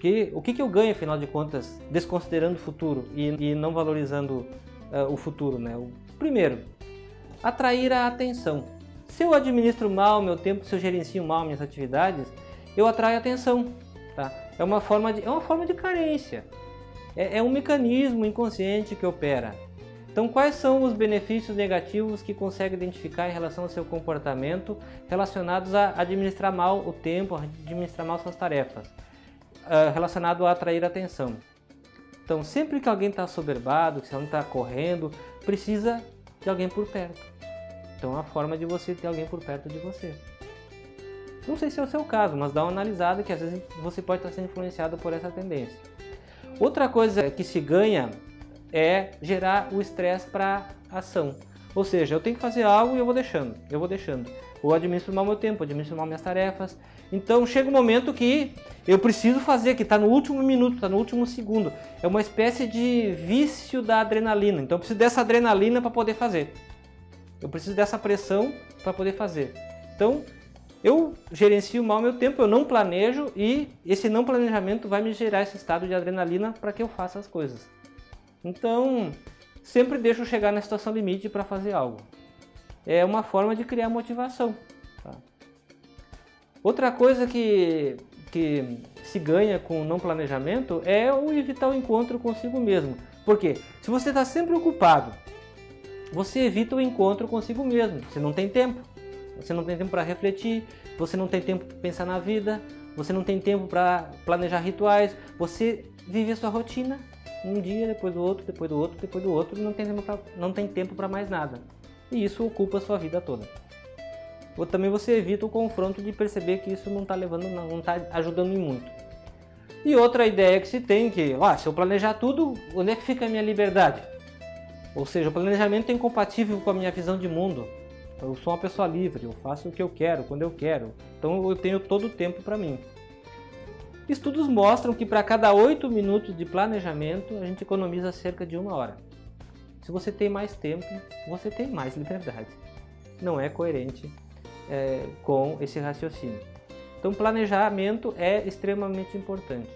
Porque o que, que eu ganho, afinal de contas, desconsiderando o futuro e, e não valorizando uh, o futuro? Né? O, primeiro, atrair a atenção. Se eu administro mal meu tempo, se eu gerencio mal minhas atividades, eu atraio atenção. Tá? É, uma forma de, é uma forma de carência. É, é um mecanismo inconsciente que opera. Então, quais são os benefícios negativos que consegue identificar em relação ao seu comportamento relacionados a administrar mal o tempo, a administrar mal suas tarefas, uh, relacionado a atrair atenção? Então, sempre que alguém está soberbado, que alguém está correndo, precisa de alguém por perto. Então, é uma forma de você ter alguém por perto de você. Não sei se é o seu caso, mas dá uma analisada que às vezes você pode estar sendo influenciado por essa tendência. Outra coisa que se ganha é gerar o estresse para ação. Ou seja, eu tenho que fazer algo e eu vou deixando, eu vou deixando. Ou administro mal meu tempo, administro mal minhas tarefas. Então chega um momento que eu preciso fazer, que está no último minuto, está no último segundo. É uma espécie de vício da adrenalina. Então eu preciso dessa adrenalina para poder fazer. Eu preciso dessa pressão para poder fazer. Então eu gerencio mal meu tempo, eu não planejo e esse não planejamento vai me gerar esse estado de adrenalina para que eu faça as coisas. Então, sempre deixo chegar na situação limite para fazer algo. É uma forma de criar motivação. Tá? Outra coisa que, que se ganha com não planejamento é o evitar o encontro consigo mesmo. Por quê? Se você está sempre ocupado, você evita o encontro consigo mesmo. Você não tem tempo. Você não tem tempo para refletir, você não tem tempo para pensar na vida, você não tem tempo para planejar rituais, você vive a sua rotina um dia, depois do outro, depois do outro, depois do outro, e não tem tempo para mais nada. E isso ocupa a sua vida toda. Também você evita o confronto de perceber que isso não está levando, não está ajudando em muito. E outra ideia que se tem que, ó, se eu planejar tudo, onde é que fica a minha liberdade? Ou seja, o planejamento é incompatível com a minha visão de mundo. Eu sou uma pessoa livre, eu faço o que eu quero, quando eu quero. Então eu tenho todo o tempo para mim. Estudos mostram que para cada 8 minutos de planejamento, a gente economiza cerca de uma hora. Se você tem mais tempo, você tem mais liberdade. Não é coerente é, com esse raciocínio. Então, planejamento é extremamente importante.